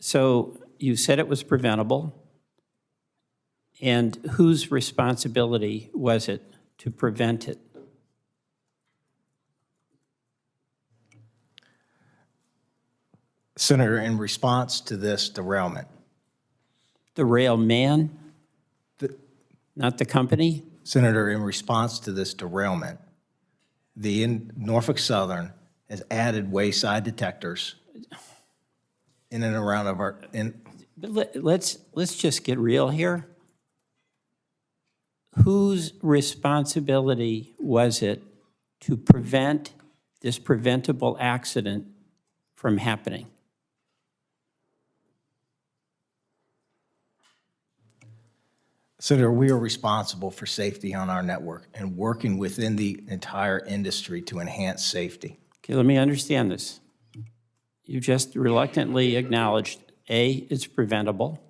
So you said it was preventable. And whose responsibility was it to prevent it? Senator, in response to this derailment, The railman, the- not the company? Senator, in response to this derailment, the in- Norfolk Southern has added wayside detectors in and around of our, in, But let- let's, let's just get real here. Whose responsibility was it to prevent this preventable accident from happening? Senator, we are responsible for safety on our network and working within the entire industry to enhance safety. Okay, let me understand this. You just reluctantly acknowledged, A, it's preventable,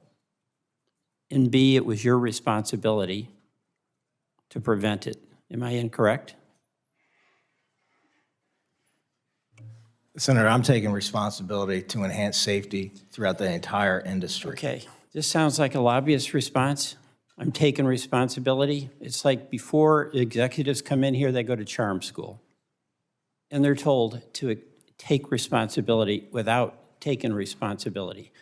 and B, it was your responsibility to prevent it. Am I incorrect? Senator, I'm taking responsibility to enhance safety throughout the entire industry. Okay, this sounds like a lobbyist response. I'm taking responsibility. It's like before executives come in here, they go to charm school. And they're told to take responsibility without taking responsibility.